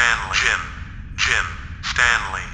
Stanley. Jim. Jim. Stanley.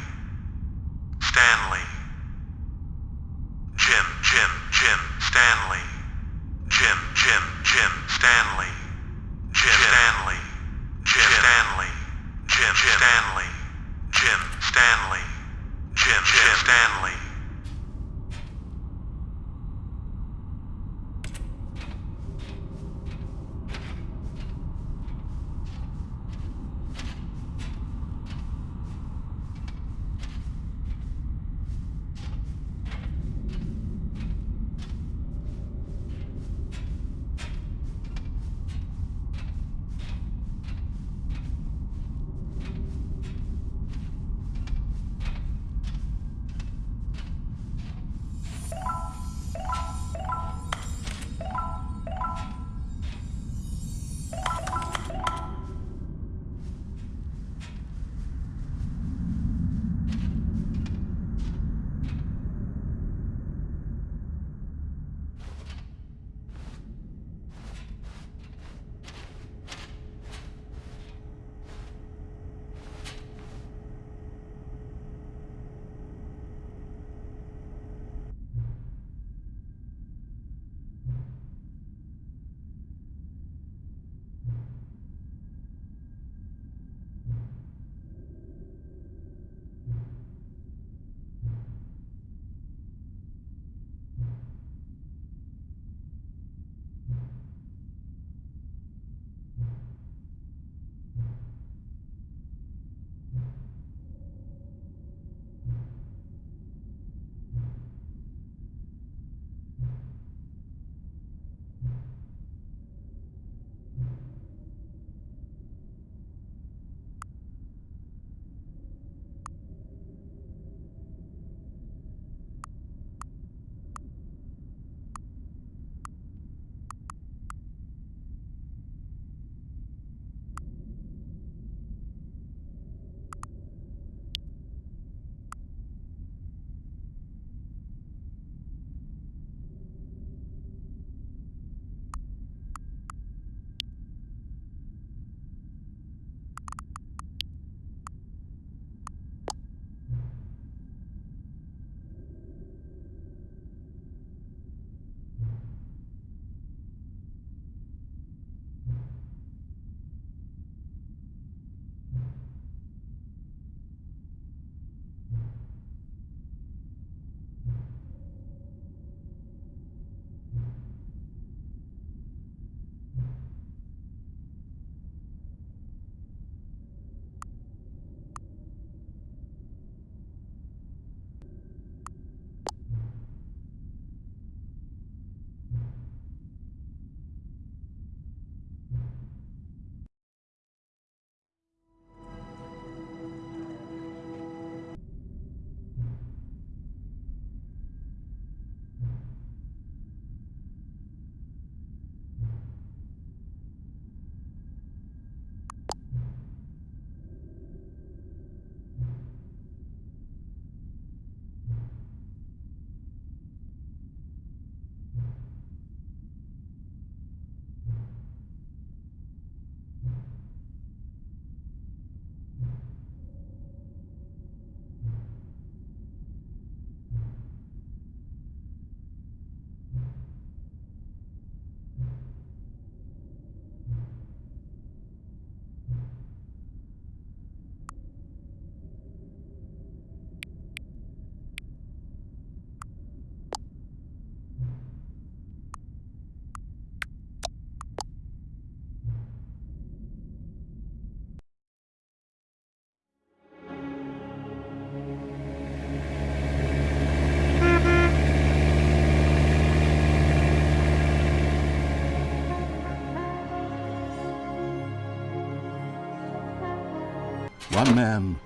One man,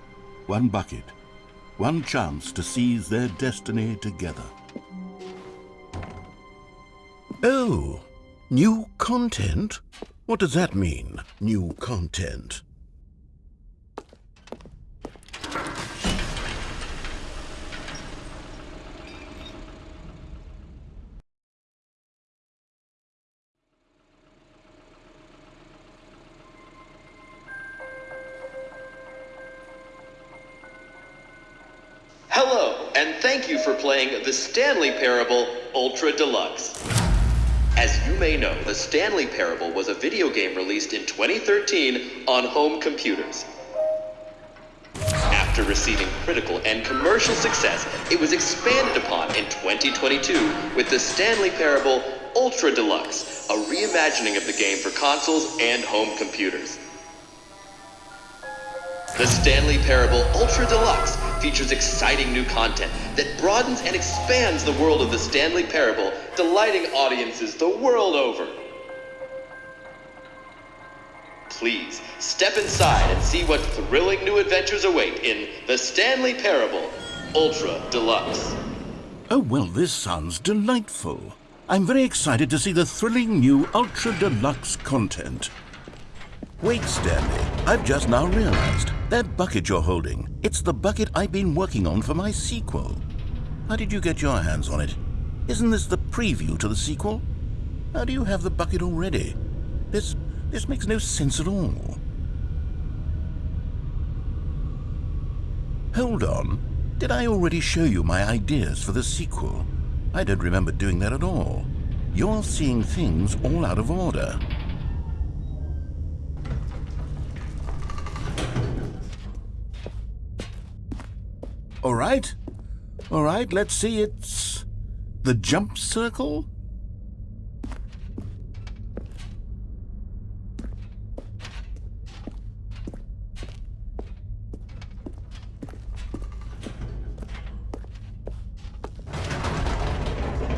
one bucket, one chance to seize their destiny together. Oh, new content? What does that mean, new content? And thank you for playing the Stanley Parable Ultra Deluxe. As you may know, the Stanley Parable was a video game released in 2013 on home computers. After receiving critical and commercial success, it was expanded upon in 2022 with the Stanley Parable Ultra Deluxe, a reimagining of the game for consoles and home computers. The Stanley Parable Ultra Deluxe features exciting new content that broadens and expands the world of the Stanley Parable, delighting audiences the world over. Please step inside and see what thrilling new adventures await in The Stanley Parable Ultra Deluxe. Oh, well, this sounds delightful. I'm very excited to see the thrilling new Ultra Deluxe content. Wait, Stanley, I've just now realized. That bucket you're holding, it's the bucket I've been working on for my sequel. How did you get your hands on it? Isn't this the preview to the sequel? How do you have the bucket already? This, this makes no sense at all. Hold on. Did I already show you my ideas for the sequel? I don't remember doing that at all. You're seeing things all out of order. All right. All right, let's see. It's the jump circle?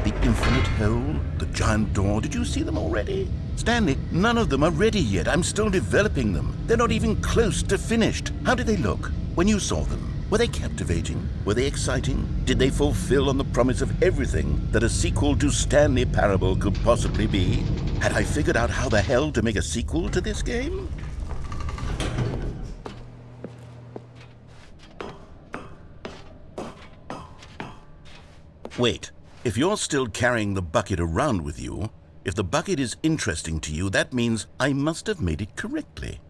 The infinite hole, the giant door, did you see them already? Stanley, none of them are ready yet. I'm still developing them. They're not even close to finished. How did they look when you saw them? Were they captivating? Were they exciting? Did they fulfill on the promise of everything that a sequel to Stanley Parable could possibly be? Had I figured out how the hell to make a sequel to this game? Wait, if you're still carrying the bucket around with you, if the bucket is interesting to you, that means I must have made it correctly.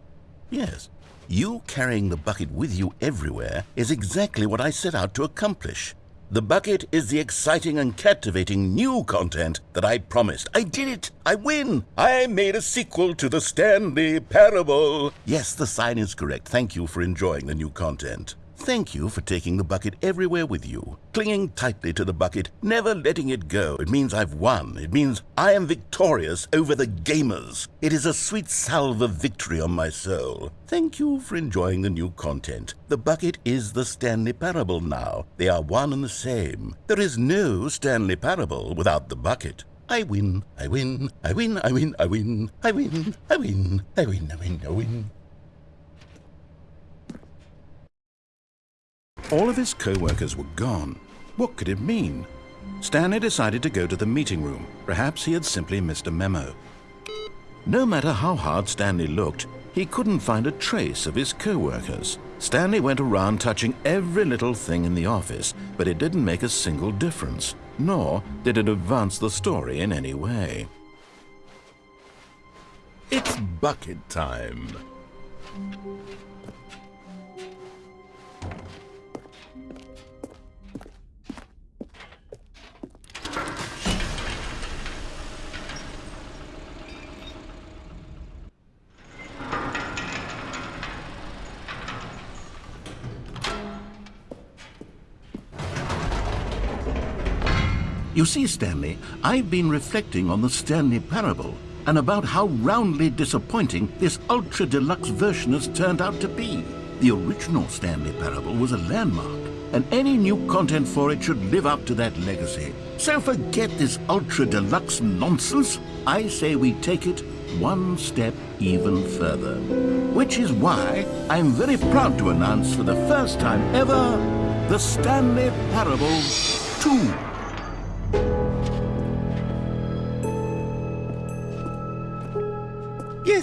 Yes, you carrying the bucket with you everywhere is exactly what I set out to accomplish. The bucket is the exciting and captivating new content that I promised. I did it! I win! I made a sequel to the Stanley Parable! Yes, the sign is correct. Thank you for enjoying the new content. Thank you for taking the bucket everywhere with you, clinging tightly to the bucket, never letting it go. It means I've won. It means I am victorious over the gamers. It is a sweet salve of victory on my soul. Thank you for enjoying the new content. The bucket is the Stanley Parable now. They are one and the same. There is no Stanley Parable without the bucket. I win, I win, I win, I win, I win, I win, I win, I win, I win, I win. All of his co-workers were gone. What could it mean? Stanley decided to go to the meeting room. Perhaps he had simply missed a memo. No matter how hard Stanley looked, he couldn't find a trace of his co-workers. Stanley went around touching every little thing in the office, but it didn't make a single difference, nor did it advance the story in any way. It's bucket time. You see, Stanley, I've been reflecting on the Stanley Parable and about how roundly disappointing this ultra deluxe version has turned out to be. The original Stanley Parable was a landmark, and any new content for it should live up to that legacy. So forget this ultra deluxe nonsense. I say we take it one step even further. Which is why I'm very proud to announce for the first time ever the Stanley Parable 2.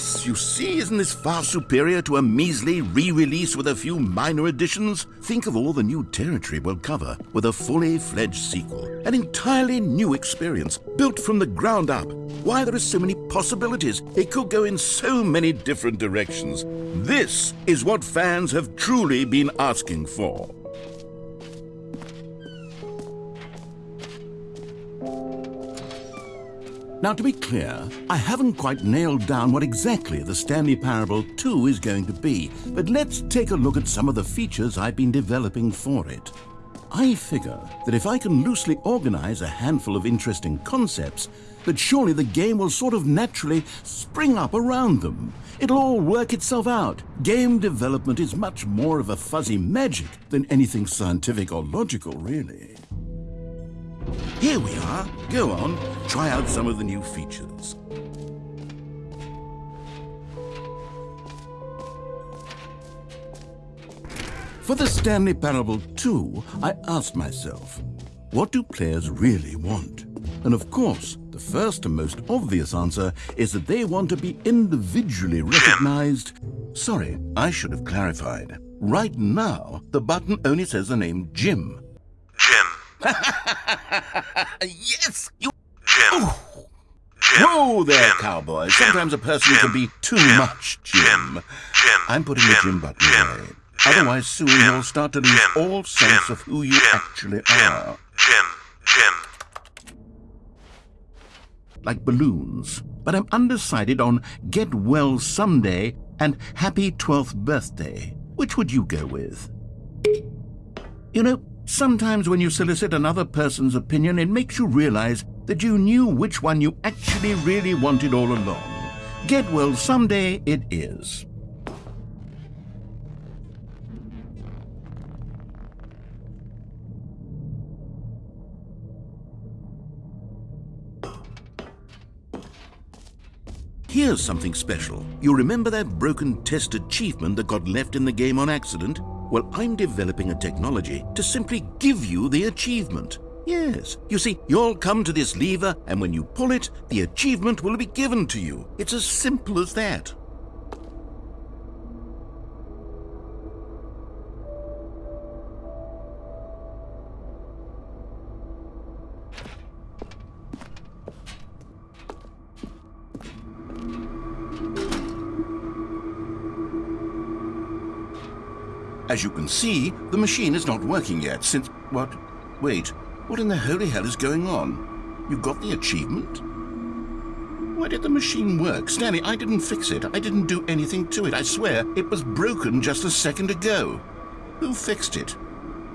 You see, isn't this far superior to a measly re-release with a few minor additions? Think of all the new territory we'll cover with a fully fledged sequel. An entirely new experience, built from the ground up. Why, there are so many possibilities. It could go in so many different directions. This is what fans have truly been asking for. Now, to be clear, I haven't quite nailed down what exactly the Stanley Parable 2 is going to be, but let's take a look at some of the features I've been developing for it. I figure that if I can loosely organize a handful of interesting concepts, that surely the game will sort of naturally spring up around them. It'll all work itself out. Game development is much more of a fuzzy magic than anything scientific or logical, really. Here we are. Go on, try out some of the new features. For the Stanley Parable 2, I asked myself, what do players really want? And of course, the first and most obvious answer is that they want to be individually recognized. Sorry, I should have clarified. Right now, the button only says the name Jim. Jim. yes, you. Jim. Jim. Whoa there, Jim. cowboy. Jim. Sometimes a person Jim. can be too Jim. much Jim. Jim. Jim. I'm putting the Jim button Jim. away. Jim. Otherwise, soon Jim. you'll start to lose Jim. all sense Jim. of who you Jim. actually Jim. are. Jim. Jim. like balloons, but I'm undecided on Get Well Someday and Happy 12th Birthday. Which would you go with? You know, sometimes when you solicit another person's opinion, it makes you realize that you knew which one you actually really wanted all along. Get Well Someday it is. Here's something special. You remember that broken test achievement that got left in the game on accident? Well, I'm developing a technology to simply give you the achievement. Yes. You see, you'll come to this lever, and when you pull it, the achievement will be given to you. It's as simple as that. As you can see, the machine is not working yet since... What? Wait, what in the holy hell is going on? You got the achievement? Why did the machine work? Stanley, I didn't fix it. I didn't do anything to it. I swear, it was broken just a second ago. Who fixed it?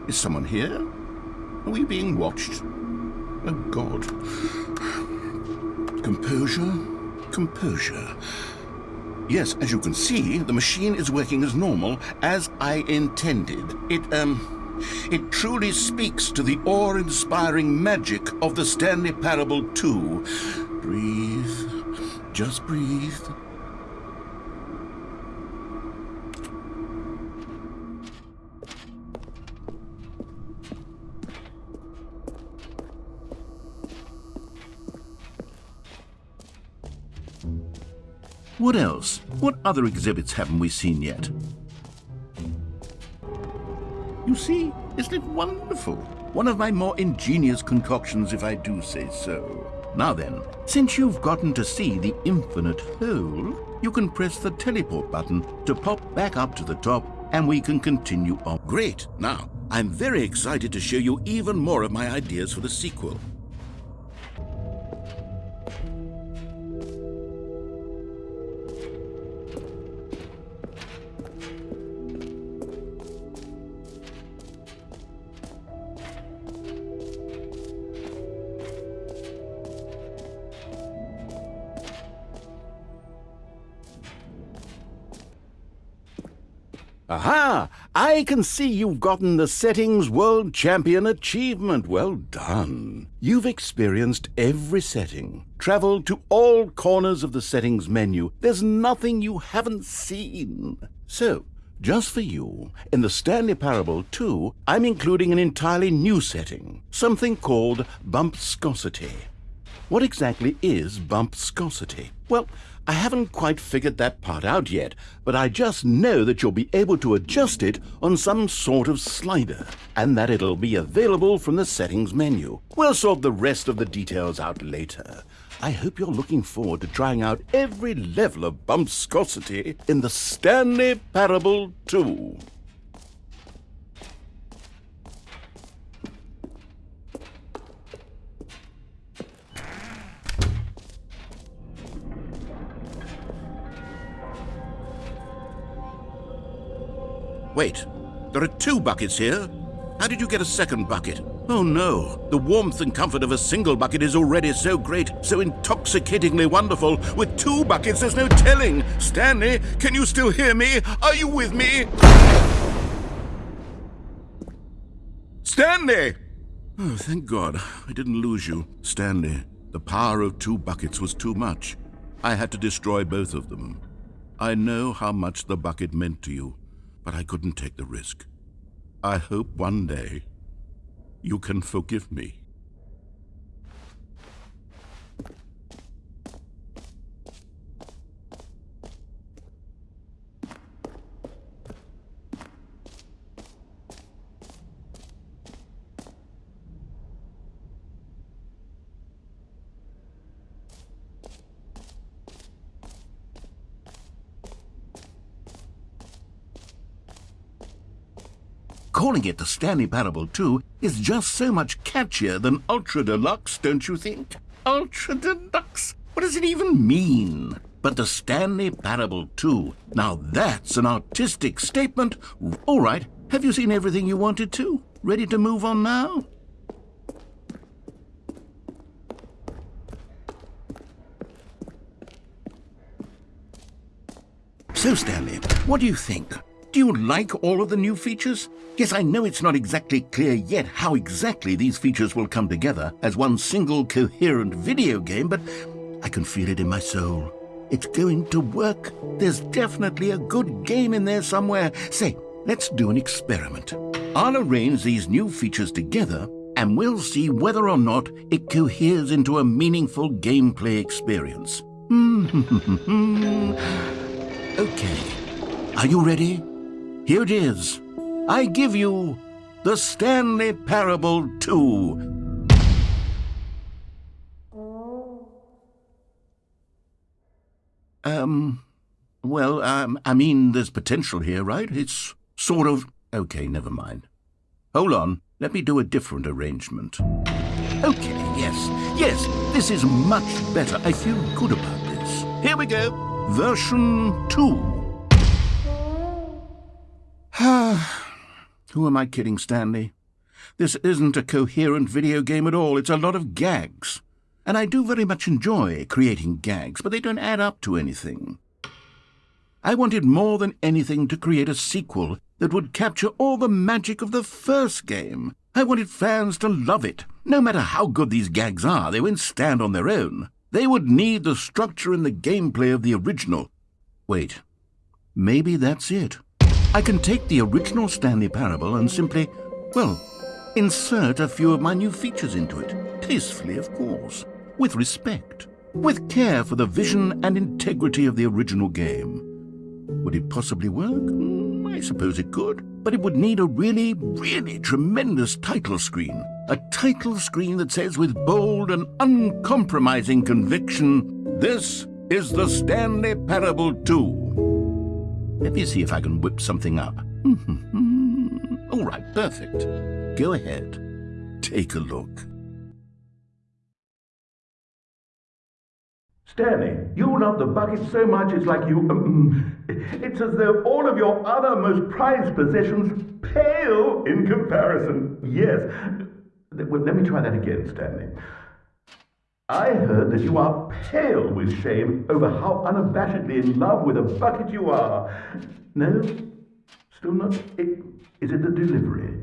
Is someone here? Are we being watched? Oh, God. Composure, composure. Yes, as you can see, the machine is working as normal, as I intended. It, um, it truly speaks to the awe-inspiring magic of the Stanley Parable 2. Breathe. Just breathe. What else? What other exhibits haven't we seen yet? You see, isn't it wonderful? One of my more ingenious concoctions, if I do say so. Now then, since you've gotten to see the infinite hole, you can press the teleport button to pop back up to the top and we can continue on. Great! Now, I'm very excited to show you even more of my ideas for the sequel. I can see you've gotten the Settings World Champion achievement. Well done. You've experienced every setting, traveled to all corners of the settings menu. There's nothing you haven't seen. So, just for you, in the Stanley Parable 2, I'm including an entirely new setting, something called bumpscosity. What exactly is bumpscosity? Well, I haven't quite figured that part out yet, but I just know that you'll be able to adjust it on some sort of slider, and that it'll be available from the settings menu. We'll sort the rest of the details out later. I hope you're looking forward to trying out every level of bumpscosity in the Stanley Parable 2. Wait, there are two buckets here. How did you get a second bucket? Oh no, the warmth and comfort of a single bucket is already so great, so intoxicatingly wonderful. With two buckets, there's no telling. Stanley, can you still hear me? Are you with me? Stanley! Oh, thank God, I didn't lose you. Stanley, the power of two buckets was too much. I had to destroy both of them. I know how much the bucket meant to you, but I couldn't take the risk. I hope one day you can forgive me. Calling it the Stanley Parable 2 is just so much catchier than Ultra Deluxe, don't you think? Ultra Deluxe? What does it even mean? But the Stanley Parable 2, now that's an artistic statement. All right, have you seen everything you wanted to? Ready to move on now? So, Stanley, what do you think? Do you like all of the new features? Yes, I know it's not exactly clear yet how exactly these features will come together as one single coherent video game, but I can feel it in my soul. It's going to work. There's definitely a good game in there somewhere. Say, let's do an experiment. I'll arrange these new features together and we'll see whether or not it coheres into a meaningful gameplay experience. okay. Are you ready? Here it is. I give you the Stanley Parable 2. Um, well, um, I mean, there's potential here, right? It's sort of... Okay, never mind. Hold on, let me do a different arrangement. Okay, yes, yes, this is much better. I feel good about this. Here we go. Version 2. Who am I kidding, Stanley? This isn't a coherent video game at all. It's a lot of gags. And I do very much enjoy creating gags, but they don't add up to anything. I wanted more than anything to create a sequel that would capture all the magic of the first game. I wanted fans to love it. No matter how good these gags are, they won't stand on their own. They would need the structure and the gameplay of the original. Wait, maybe that's it. I can take the original Stanley Parable and simply, well, insert a few of my new features into it. Tastefully, of course. With respect. With care for the vision and integrity of the original game. Would it possibly work? Mm, I suppose it could. But it would need a really, really tremendous title screen. A title screen that says with bold and uncompromising conviction, This is the Stanley Parable 2. Let me see if I can whip something up. All right, perfect. Go ahead. Take a look. Stanley, you love the bucket so much it's like you. Um, it's as though all of your other most prized possessions pale in comparison. Yes. Well, let me try that again, Stanley. I heard that you are pale with shame over how unabashedly in love with a bucket you are. No? Still not? It, is it the delivery?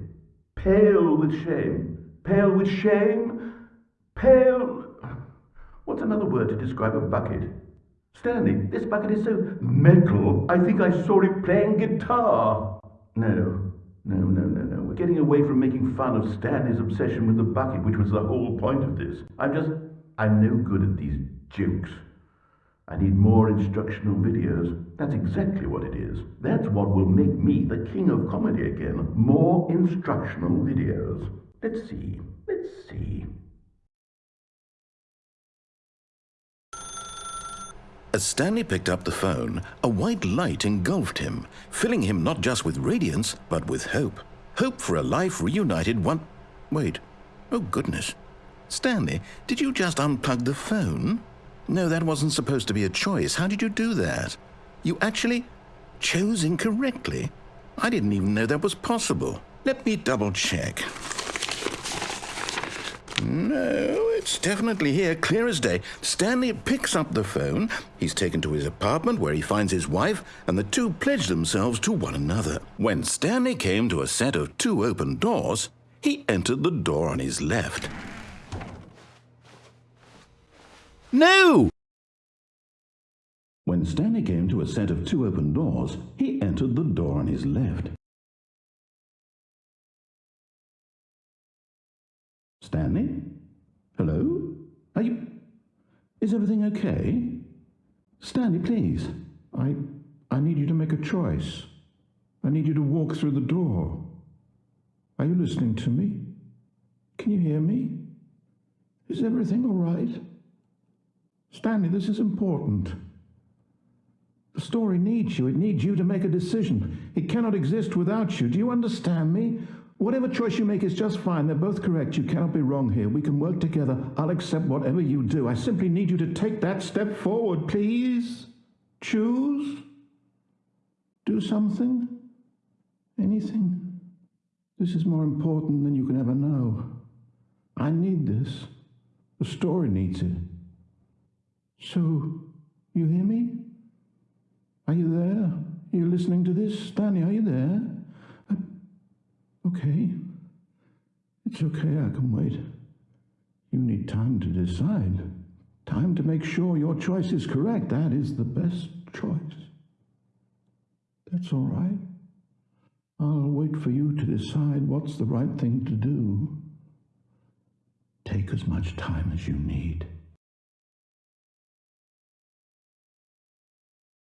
Pale with shame. Pale with shame? Pale. What's another word to describe a bucket? Stanley, this bucket is so metal, I think I saw it playing guitar. No, no, no, no, no. We're getting away from making fun of Stanley's obsession with the bucket, which was the whole point of this. I'm just I'm no good at these jokes. I need more instructional videos. That's exactly what it is. That's what will make me the king of comedy again. More instructional videos. Let's see. Let's see. As Stanley picked up the phone, a white light engulfed him, filling him not just with radiance, but with hope. Hope for a life reunited one... Wait. Oh, goodness. Stanley, did you just unplug the phone? No, that wasn't supposed to be a choice. How did you do that? You actually chose incorrectly? I didn't even know that was possible. Let me double check. No, it's definitely here, clear as day. Stanley picks up the phone. He's taken to his apartment where he finds his wife, and the two pledge themselves to one another. When Stanley came to a set of two open doors, he entered the door on his left. No! When Stanley came to a set of two open doors, he entered the door on his left. Stanley? Hello? Are you... Is everything okay? Stanley, please. I... I need you to make a choice. I need you to walk through the door. Are you listening to me? Can you hear me? Is everything all right? Stanley, this is important. The story needs you. It needs you to make a decision. It cannot exist without you. Do you understand me? Whatever choice you make is just fine. They're both correct. You cannot be wrong here. We can work together. I'll accept whatever you do. I simply need you to take that step forward, please. Choose. Do something. Anything. This is more important than you can ever know. I need this. The story needs it. So, you hear me? Are you there? You're you listening to this? Stanley, are you there? Uh, okay. It's okay, I can wait. You need time to decide. Time to make sure your choice is correct. That is the best choice. That's all right. I'll wait for you to decide what's the right thing to do. Take as much time as you need.